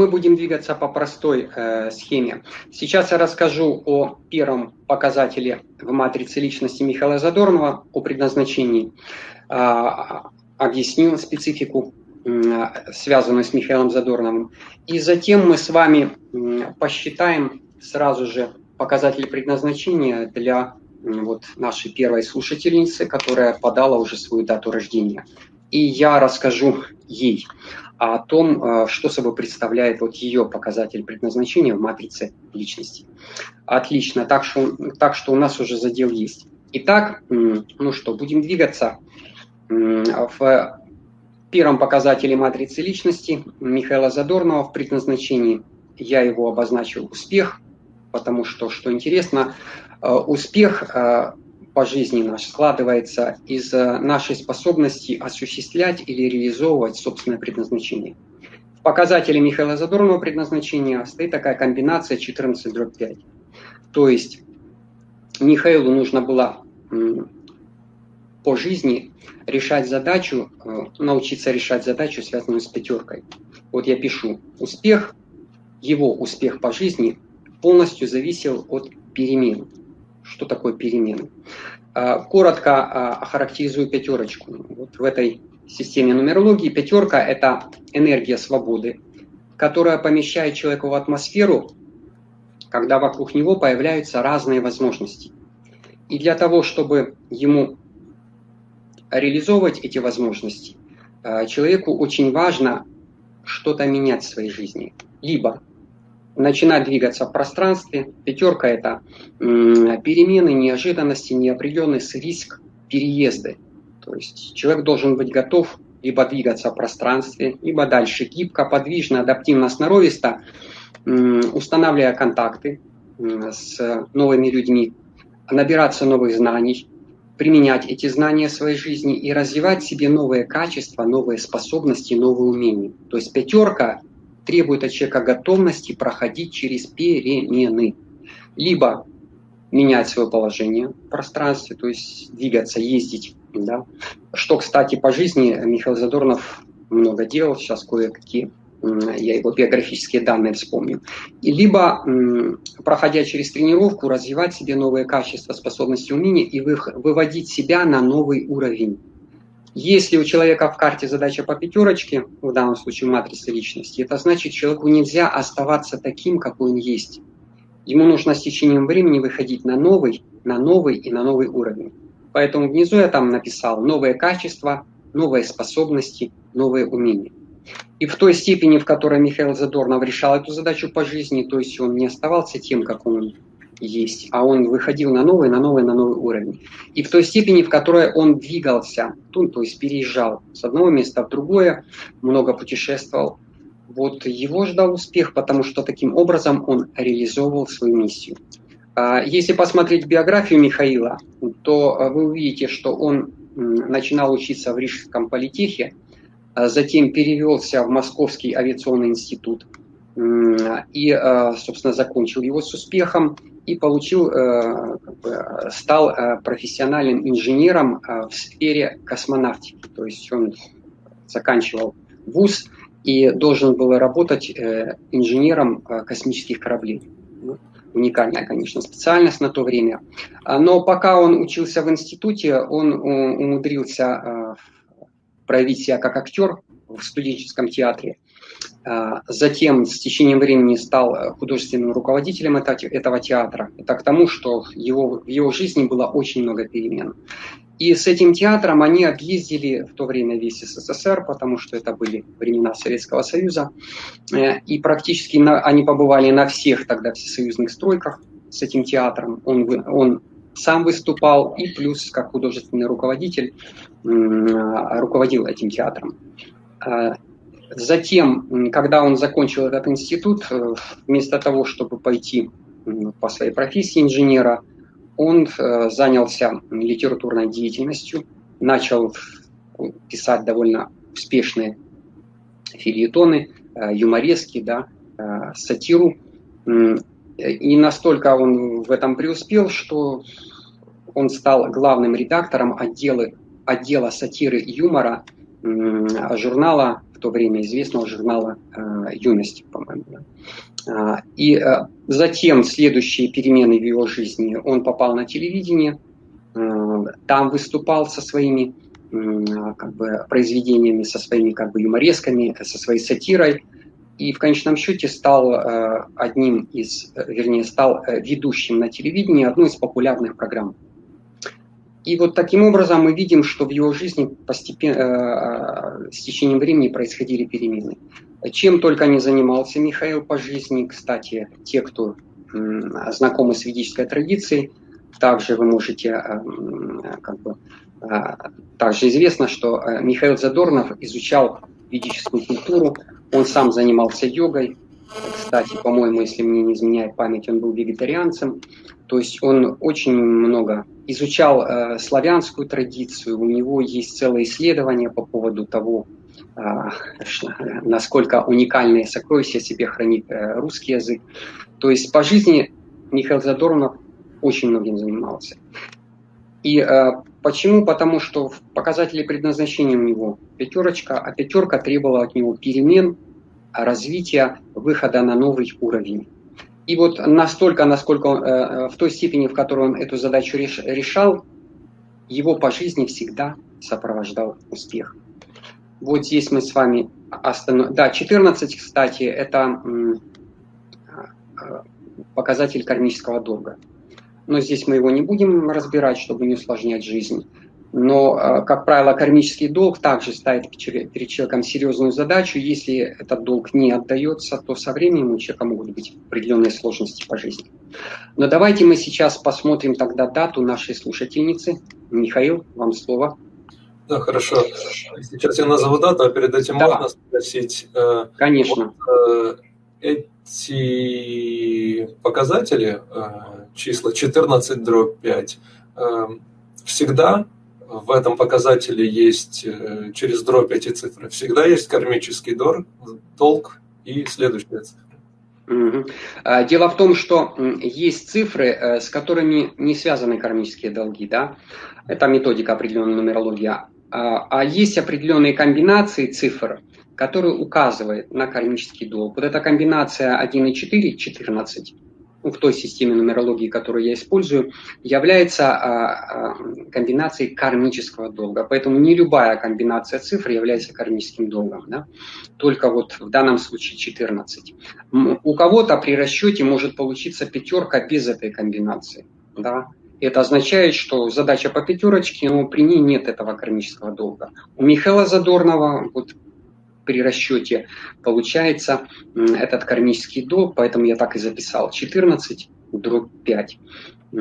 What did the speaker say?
мы будем двигаться по простой э, схеме. Сейчас я расскажу о первом показателе в матрице личности Михаила Задорнова, о предназначении. Э, объясню специфику, э, связанную с Михаилом Задорновым. И затем мы с вами э, посчитаем сразу же показатели предназначения для вот нашей первой слушательницы, которая подала уже свою дату рождения. И я расскажу ей о том, э, что собой представляет вот ее показатель предназначения в матрице личности. Отлично, так что, так что у нас уже задел есть. Итак, ну что, будем двигаться. В первом показателе матрицы личности Михаила Задорнова в предназначении я его обозначил успех, потому что, что интересно, Э, успех э, по жизни наш складывается из э, нашей способности осуществлять или реализовывать собственное предназначение. В показателе Михаила Задорнова предназначения стоит такая комбинация 14 дробь 5. То есть Михаилу нужно было по жизни решать задачу, научиться решать задачу, связанную с пятеркой. Вот я пишу, успех, его успех по жизни полностью зависел от перемен. Что такое перемены? А, коротко а, охарактеризую пятерочку. Вот в этой системе нумерологии пятерка – это энергия свободы, которая помещает человека в атмосферу, когда вокруг него появляются разные возможности. И для того, чтобы ему реализовывать эти возможности, а, человеку очень важно что-то менять в своей жизни. Либо начинать двигаться в пространстве. Пятерка – это перемены, неожиданности, неопределенность, риск, переезды. То есть человек должен быть готов либо двигаться в пространстве, либо дальше гибко, подвижно, адаптивно, сноровисто, устанавливая контакты с новыми людьми, набираться новых знаний, применять эти знания в своей жизни и развивать в себе новые качества, новые способности, новые умения. То есть пятерка требует от человека готовности проходить через перемены. Либо менять свое положение в пространстве, то есть двигаться, ездить. Да? Что, кстати, по жизни Михаил Задорнов много делал, сейчас кое-какие я его биографические данные вспомню. И либо, проходя через тренировку, развивать себе новые качества, способности, умения и выводить себя на новый уровень. Если у человека в карте задача по пятерочке, в данном случае матрица личности, это значит, человеку нельзя оставаться таким, какой он есть. Ему нужно с течением времени выходить на новый, на новый и на новый уровень. Поэтому внизу я там написал новые качества, новые способности, новые умения. И в той степени, в которой Михаил Задорнов решал эту задачу по жизни, то есть он не оставался тем, как он есть, а он выходил на новый, на новый, на новый уровень. И в той степени, в которой он двигался, то, то есть переезжал с одного места в другое, много путешествовал, вот его ждал успех, потому что таким образом он реализовывал свою миссию. А, если посмотреть биографию Михаила, то а, вы увидите, что он начинал учиться в Рижском политехе, а затем перевелся в Московский авиационный институт и, собственно, закончил его с успехом и получил, э, стал э, профессиональным инженером э, в сфере космонавтики. То есть он заканчивал вуз и должен был работать инженером космических кораблей. Уникальная, конечно, специальность на то время. А, но пока он учился в институте, он умудрился проявить себя как актер в студенческом театре. А, затем с течением времени стал э, художественным руководителем этого театра. Это к тому, что его, в его жизни было очень много перемен. И с этим театром они объездили в то время весь СССР, потому что это были времена Советского Союза. Э, и практически на, они побывали на всех тогда всесоюзных стройках с этим театром. Он, он сам выступал и плюс как художественный руководитель руководил этим театром. Затем, когда он закончил этот институт, э, вместо того, чтобы пойти по своей профессии инженера, он э, занялся литературной деятельностью, начал писать довольно успешные фильетоны, э, юморески, да, сатиру. И настолько он в этом преуспел, что он стал главным редактором отдела, отдела сатиры и юмора журнала то время известного журнала «Юность», по-моему. И затем следующие перемены в его жизни. Он попал на телевидение, там выступал со своими как бы, произведениями, со своими как бы, юморесками, со своей сатирой – и в конечном счете стал э, одним из, вернее, стал э, ведущим на телевидении одной из популярных программ. И вот таким образом мы видим, что в его жизни постепенно, э, с течением времени происходили перемены. Чем только не занимался Михаил по жизни, кстати, те, кто знакомы с ведической традицией, также вы можете, как бы, также известно, что Михаил Задорнов изучал ведическую культуру, он сам занимался йогой. Кстати, по-моему, если мне не изменяет память, он был вегетарианцем. То есть он очень много изучал э, славянскую традицию. У него есть целое исследование по поводу того, э, насколько уникальные сокровища себе хранит э, русский язык. То есть по жизни Михаил Задорнов очень многим занимался. И э, почему? Потому что в показателе предназначения у него пятерочка, а пятерка требовала от него перемен, развития, выхода на новый уровень. И вот настолько, насколько он, э, в той степени, в которой он эту задачу реш, решал, его по жизни всегда сопровождал успех. Вот здесь мы с вами остановим. Да, 14, кстати, это э, показатель кармического долга но здесь мы его не будем разбирать, чтобы не усложнять жизнь. Но, э, как правило, кармический долг также ставит перед человеком серьезную задачу. Если этот долг не отдается, то со временем у человека могут быть определенные сложности по жизни. Но давайте мы сейчас посмотрим тогда дату нашей слушательницы. Михаил, вам слово. Да, хорошо. Сейчас я назову дату, а перед этим да. можно спросить. Э, Конечно. Вот, э, эти показатели, числа 14 дробь 5, эм, всегда в этом показателе есть, э, через дробь эти цифры, всегда есть кармический долг, долг и следующая цифра. А, дело в том, что есть цифры, э, с которыми не связаны кармические долги, да, это методика определенная нумерология, а, а есть определенные комбинации цифр, которые указывают на кармический долг. Вот эта комбинация 1 и 4, 14, ну, в той системе нумерологии, которую я использую, является а, а, комбинацией кармического долга. Поэтому не любая комбинация цифр является кармическим долгом. Да? Только вот в данном случае 14. У кого-то при расчете может получиться пятерка без этой комбинации. Да? Это означает, что задача по пятерочке, но при ней нет этого кармического долга. У Михаила Задорнова вот при расчете получается этот кармический долг, поэтому я так и записал 14 дробь 5.